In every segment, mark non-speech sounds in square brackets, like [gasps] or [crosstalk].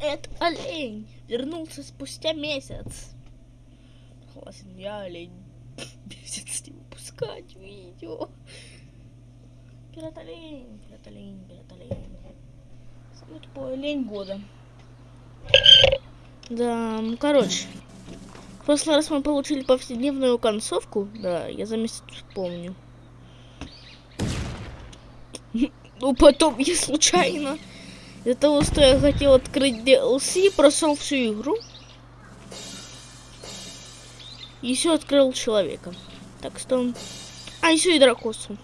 Это олень вернулся спустя месяц. Согласен, я олень. [laughs] Месяц не выпускать видео. Пират олень, пират олень, пират олень. Самый тупой олень года. Да, ну, короче. В прошлый раз мы получили повседневную концовку. Да, я за месяц помню. [laughs] Ну, потом я случайно из-за того, что я хотел открыть DLC, прошел всю игру. Еще открыл человека. Так что... А, еще и дракосу.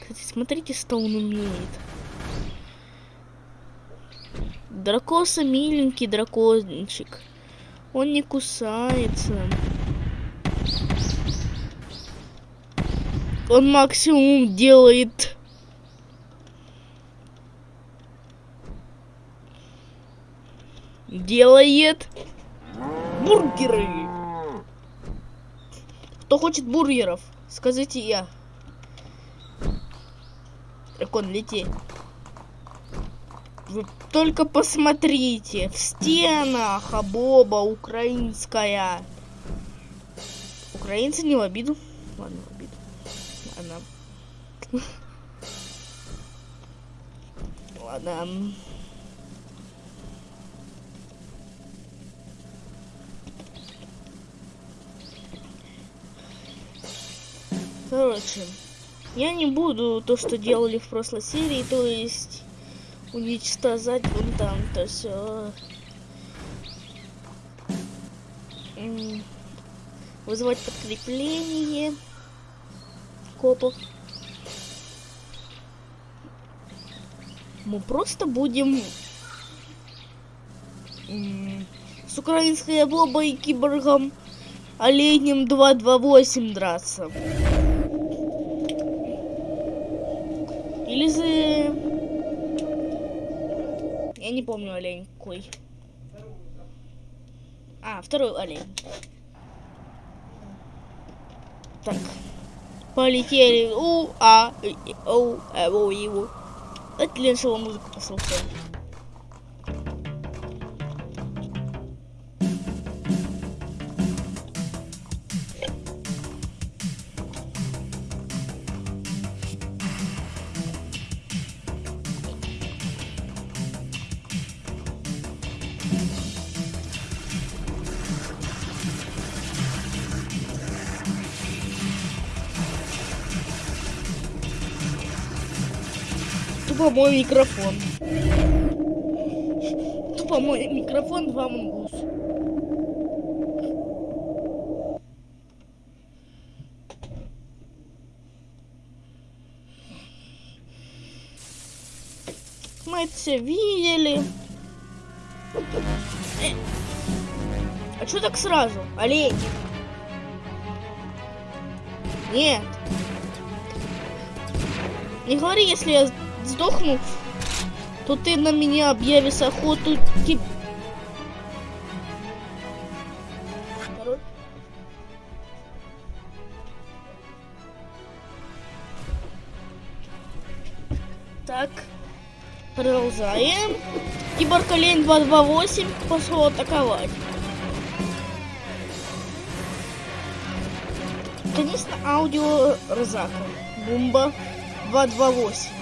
Кстати, смотрите, что он умеет. Дракоса миленький дракончик. Он не кусается. Он максимум делает делает бургеры. Кто хочет бургеров, скажите я. Дракон, лети. Вы только посмотрите. В стенах Абоба украинская. Украинцы не в обиду. Ладно, в обиду. Ладно. [laughs] Ладно. Короче, я не буду то, что делали в прошлой серии, то есть уничтожать вон там то все. Вызывать подкрепление копов. Мы просто будем с украинской бобой и киборгом оленем 228 драться. Же... Я не помню олень какой. А, второй олень. Так. Полетели. У, а, у, а, у, его. Это леншего музыку послушаем. Тупо мой микрофон. Тупо мой микрофон, два мангус. Мы это все видели. Э. А что так сразу? Олень. Нет. Не говори, если я сдохну, то ты на меня объявишь охоту. Так, продолжаем. Киборг Олень 228 пошел атаковать. Конечно, аудио Розака. Бумба 228.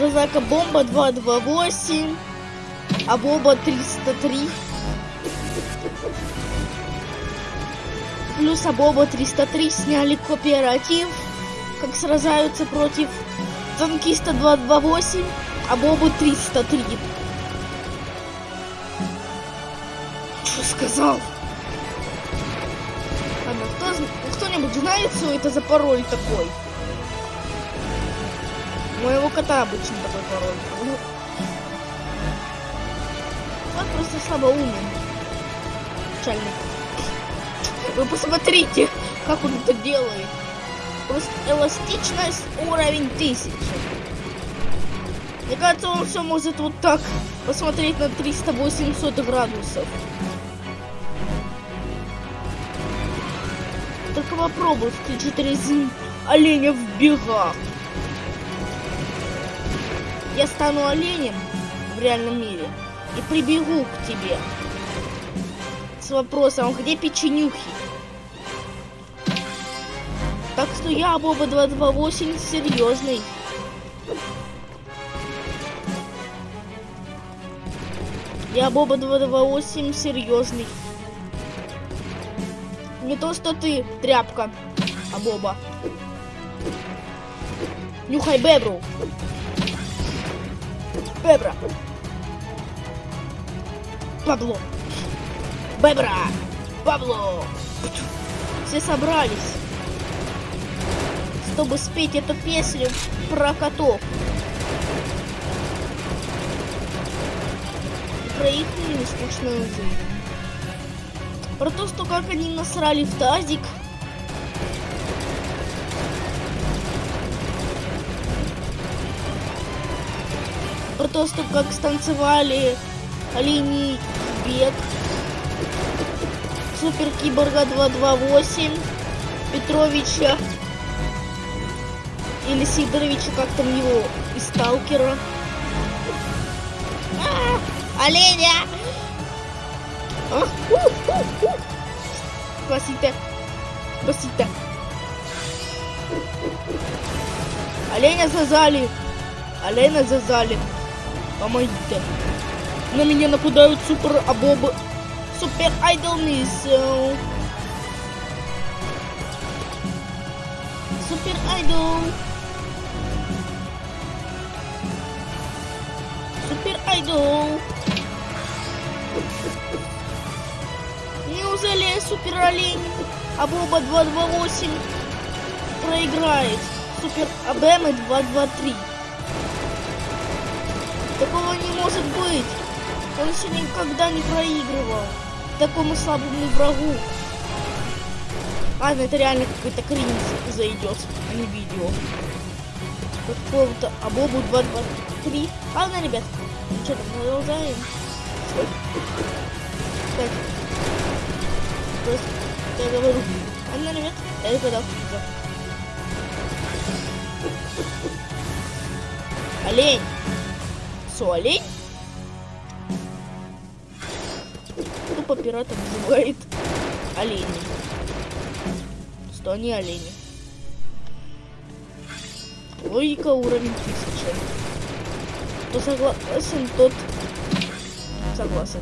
Розака бомба 228. А боба 303. Плюс Абоба 303 сняли кооператив, как сражаются против танкиста 228, а Бобу 303. Что сказал? Ладно, кто, кто-нибудь знает, что это за пароль такой? Моего кота обычно такой пароль. Ну, он просто слабо умен. Печально. Вы посмотрите, как он это делает. Просто эластичность уровень 1000. Мне кажется, он все может вот так посмотреть на 300-800 градусов. Только попробуй включить резин оленя в бегах. Я стану оленем в реальном мире и прибегу к тебе с вопросом, где печенюхи? Так что я Боба 228 серьезный. Я Боба 228 серьезный. Не то, что ты, тряпка, а Боба. Нюхай бебру. Бебра. Пабло. Бебра. Пабло. Все собрались, чтобы спеть эту песню про котов. Про их нескучную жизнь. Про то, что как они насрали в тазик. Про то, что как станцевали оленей бег. Супер Киборга 228. Петровича. Или Сидоровича, как там его, из Сталкера. А, оленя! А. Спасите. Спасите. Оленя зазали. Оленя зазали. Помогите. На меня нападают супер абобы. Супер айдол миссел. Супер айдол. Супер айдол. Неужели супер олень Абоба 228 проиграет супер Абемы 223? Такого не может быть. Он еще никогда не проигрывал такому слабому врагу. Ладно, это реально какой-то кринж зайдет, а не видео. Какого-то Абобу 223. Ладно, ребят, ну что продолжаем. Так. Просто я говорю. Ладно, ребят, это когда Олень. Со, олень? Тупо пиратом называет олени. Что они олени. Логика уровень 1000. Кто согласен, тот согласен.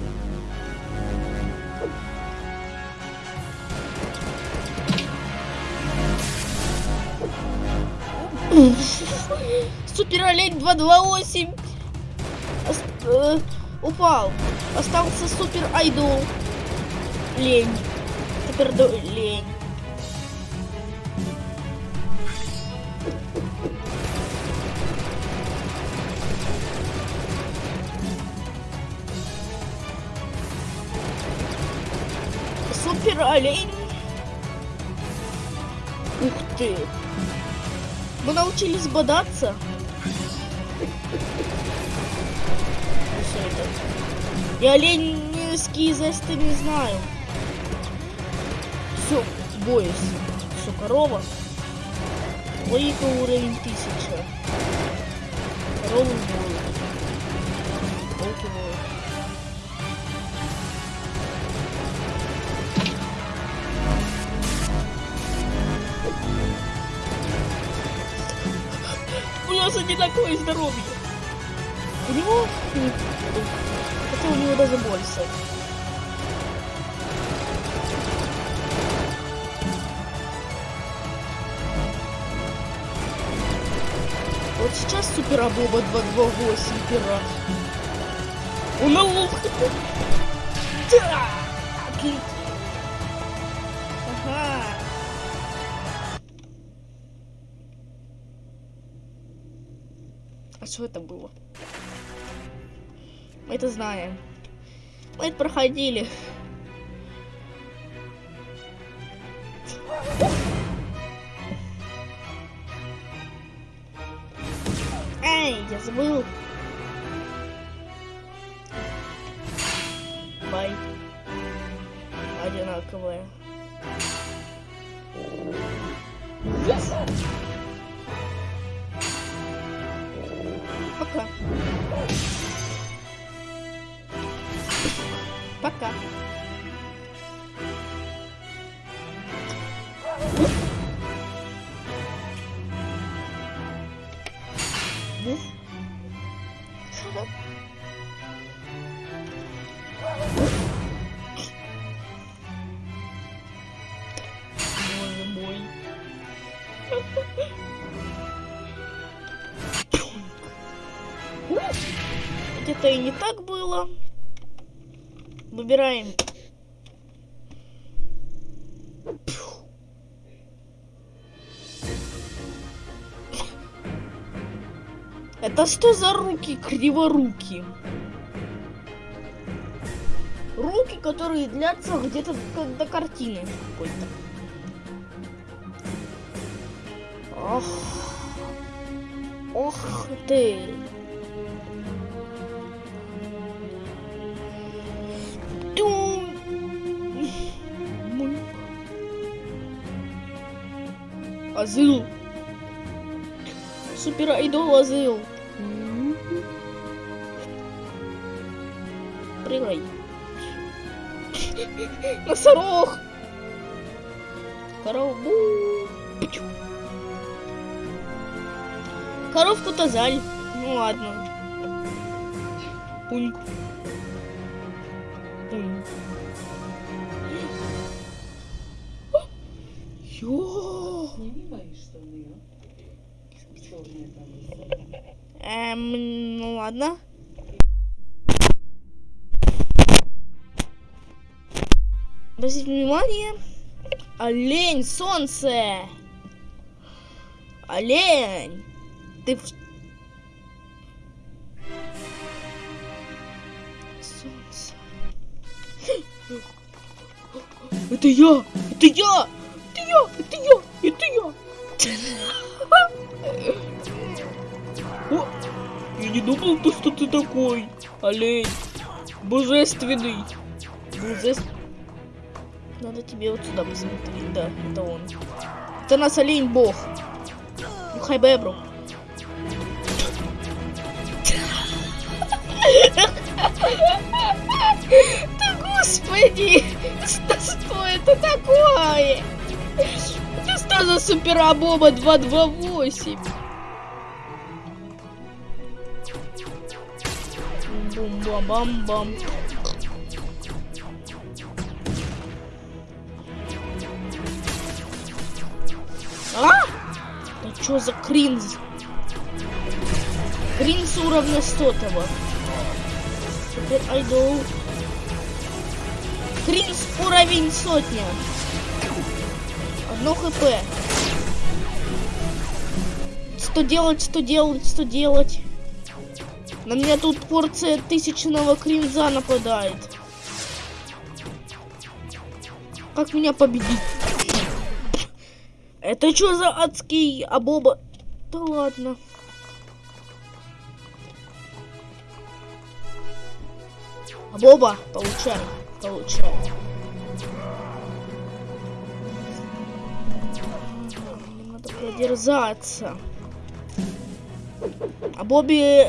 Супер олень 228 Ост э, упал. Остался супер айдол. Лень. Супер лень. Супер олень. Ух ты. Мы научились бодаться. Я оленьские зесты не знаю. Все, боюсь. Все, корова. Логика уровень 1000. Корову бою. Волки бою. У нас одинаковое здоровье. У него... Хотя у него даже больше. Вот сейчас Супер Абоба 228 пират. Он на лук. Да! Отлично. Ага. А что это было? Мы это знаем. Мы это проходили. Эй, я забыл. Пока. Боже мой. Это и не так было. Выбираем. Это что за руки криворуки? Руки, которые длятся где-то до- картины какой-то. Ох. Ох ты. Азыл. Супер айдол Азыл. Прыгай. [laughs] Носорог. Пчу. Коровку-то жаль. Ну ладно. Пуньк. Пуньк. Ё. [gasps] Сними мои штаны, а? Черные. Эм, ну ладно. Обратите внимание. Олень, солнце. Олень. Ты. Солнце. [gasps] Это я! Это я! Это я! Это я! Это я! О, я не думал, то, что ты такой, олень. Божественный. Божественный. Надо тебе вот сюда посмотреть. Да, это он. Это нас олень бог. Ну, хай бебру. Да господи! [laughs] Что это такое? Что за суперабоба 228? Бум-бам-бам-бам. А? Да что за кринз? Кринз уровня 100 -го. Супер айдол. Кринз уровень сотня. Одно хп. Что делать, что делать, что делать? На меня тут порция тысячного кринза нападает. Как меня победить? Это что за адский абоба? Да ладно. Абоба, получай, получай. Продержаться. А Бобби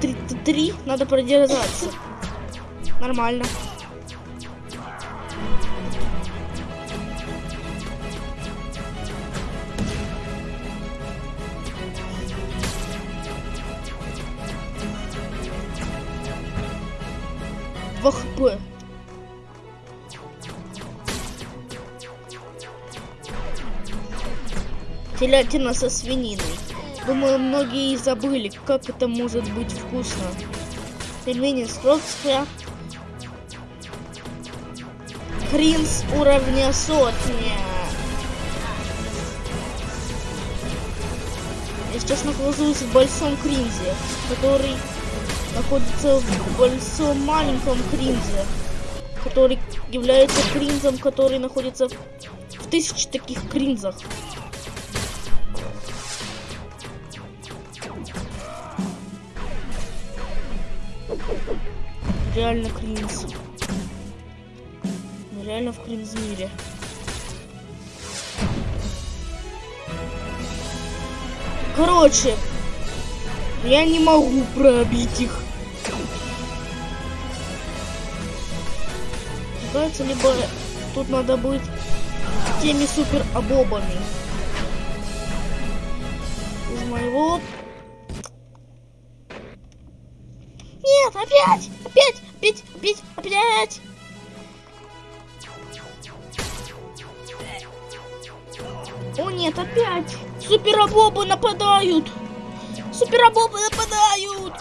33 надо продержаться. Нормально. Два хп. Телятина со свининой. Думаю, многие и забыли, как это может быть вкусно. Пельмени с Фрокска. Кринс уровня сотня. Я сейчас нахожусь в большом кринзе, который находится в большом маленьком кринзе, который является кринзом, который находится в, в тысячи таких кринзах. Реально кринз. Мы реально в кринз мире. Короче, я не могу пробить их. Кажется, либо тут надо быть теми супер обобами. Из моего... Нет, опять! Опять! Опять! Опять! Опять! О нет, опять! Суперобобы нападают! Суперобобы нападают!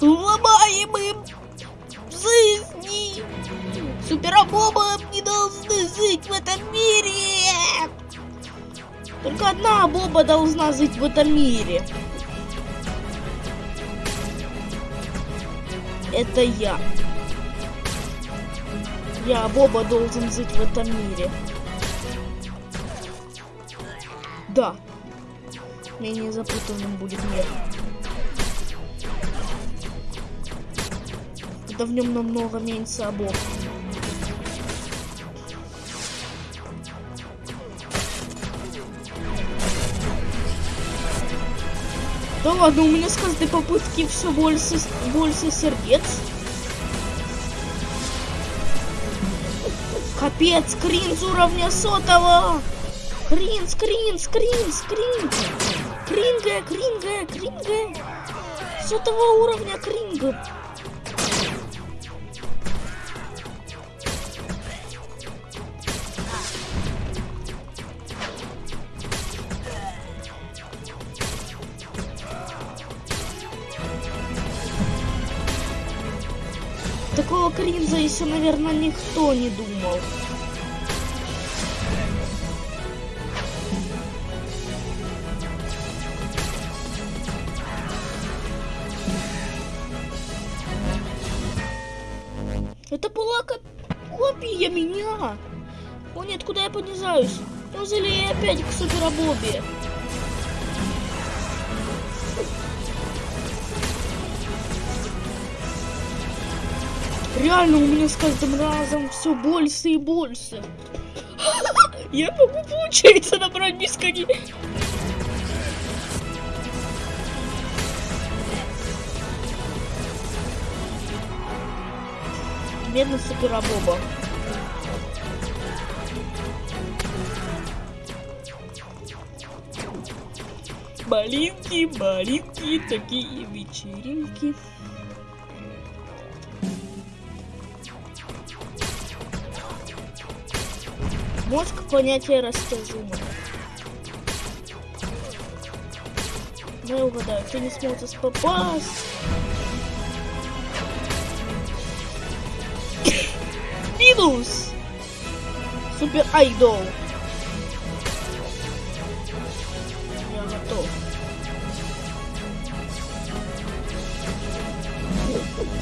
Ломаем им жизни! Суперобобы не должны жить в этом мире! Только одна боба должна жить в этом мире. Это я. Я, Боба, должен жить в этом мире. Да. Менее запутанным будет мир. Да в нем намного меньше обов. Да ладно, у меня с каждой попытки все больше, больше сердец. Капец, кринж уровня сотого. Кринж, кринж, кринж, кринж. Кринга, кринга, кринга. Сотого уровня кринга. Еще, наверное, никто не думал. Это была коп- копия меня. О нет, куда я понижаюсь? Неужели я опять к суперобобе? Реально, у меня с каждым разом все больше и больше. [laughs] Я могу, получается, набрать бесконечно. Бедный суперобоба. Малинки, малинки, такие вечеринки. Мозг понятие растяжимо. Дай угадаю, ты не сможешь попасть. [coughs] Минус! Супер айдол. Я готов.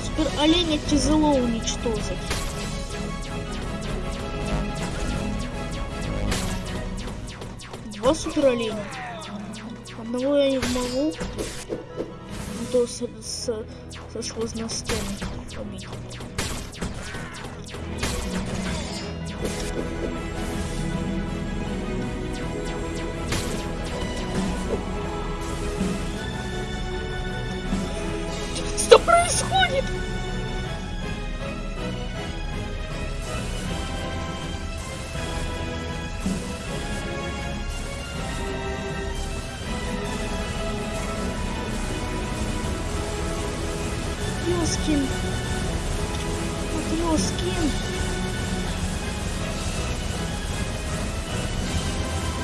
Супер оленя тяжело уничтожить. Два супер оленя. Одного я не могу. а То с, с, со сложностями Вот Ёскин.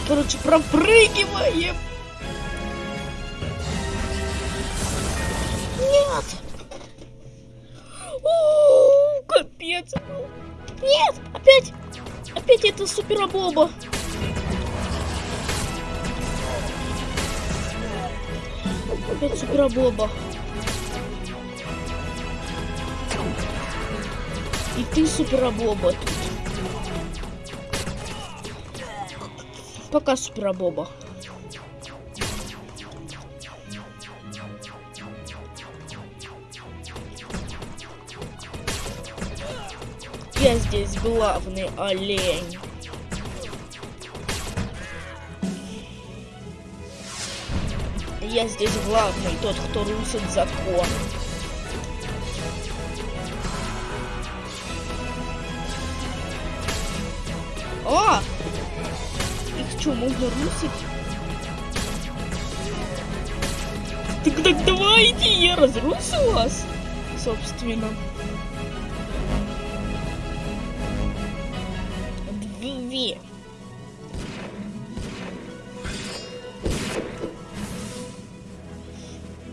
Короче, пропрыгиваем. Нет. О, капец. Нет, опять. Опять это суперобоба. Опять суперобоба. И ты суперобоба тут. Пока суперобоба. Я здесь главный олень. Я здесь главный, тот, кто русит закон. А! Их что, можно русить? Так, так давайте, я разрушу вас, собственно. Две.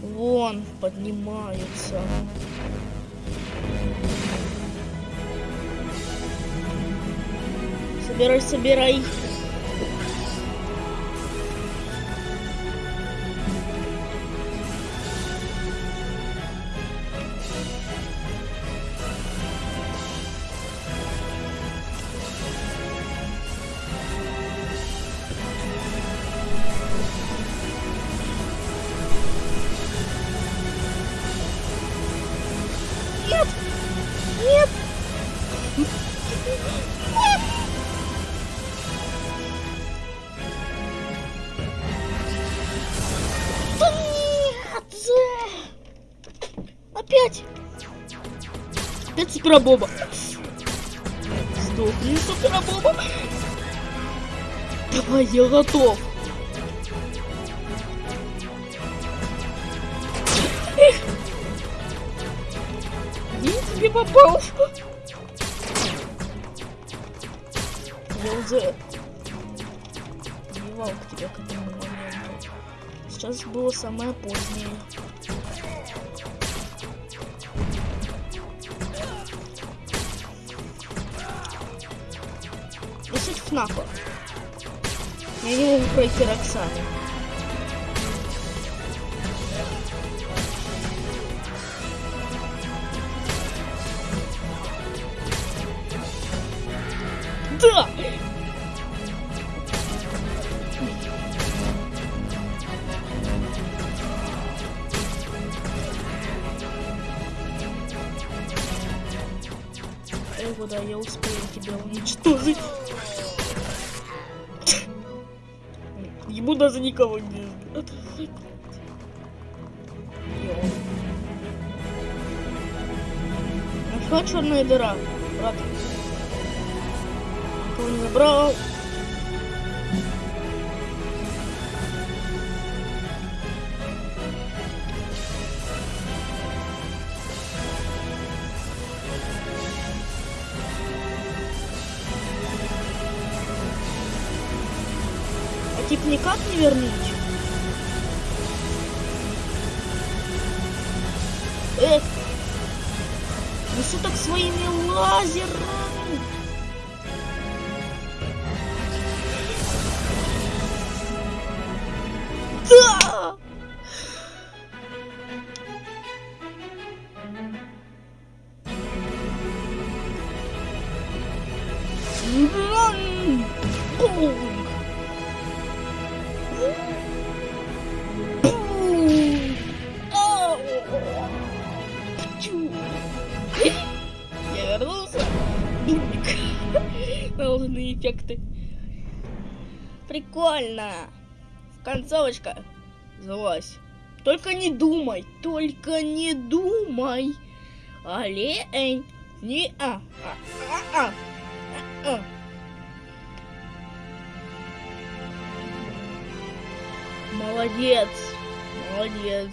Вон, поднимаются. Собирай, собирай. Супербоба! Сдохни, супербоба! Давай, я готов! Я тебе попал! Я уже убивал к тебе к этому моменту. Сейчас было самое позднее. И суть ФНАФа. Я не могу пройти Эх, да, я успею тебя уничтожить. Ему даже никого не ждет. Нашла черная дыра, брат. Никого не забрал. Тип эффекты. Прикольно. Концовочка. Залазь. Только не думай, только не думай. Олень. Не а. А. А. А. а. Молодец. Молодец.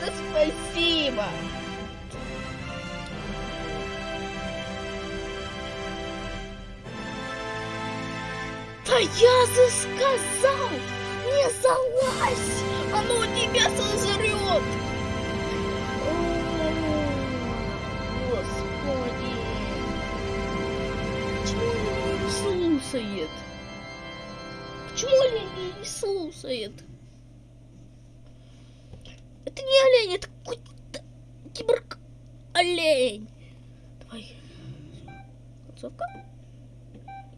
Да спасибо. Я же сказал, не залазь, оно тебя сожрет. Господи. Почему он не слушает? Почему он меня не слушает? Это не олень, это какой-то киборг олень. Давай. Концовка.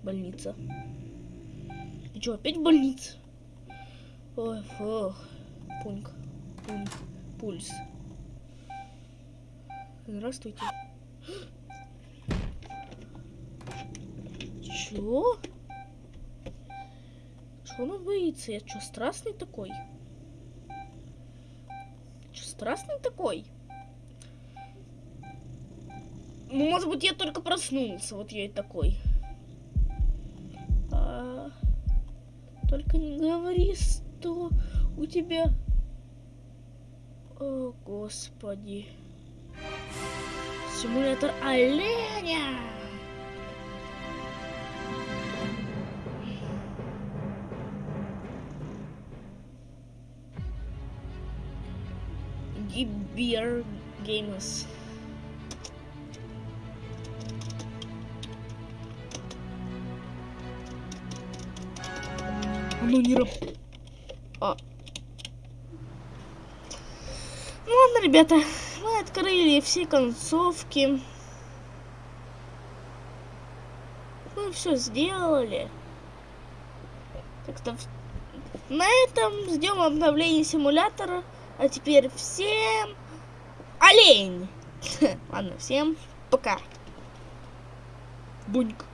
Больница. Ты что, опять в больнице? Ой, фух. Пунк. Пунк. Пульс. Здравствуйте. Чё? Чего он боится? Я что, страстный такой? Что, страстный такой? Ну, может быть, я только проснулся, вот я и такой. Что у тебя... О, господи. Симулятор оленя! Гибер Геймерс. Ну не работает. А. Ну ладно, ребята, мы открыли все концовки. Мы все сделали. Так что на этом ждем обновления симулятора. А теперь всем олень. [laughs] Ладно, всем пока. Буньк.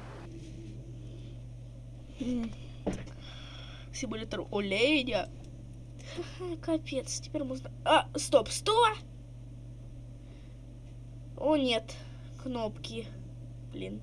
Симулятор оленя. Капец, теперь можно... А, стоп, сто! О, нет, кнопки. Блин.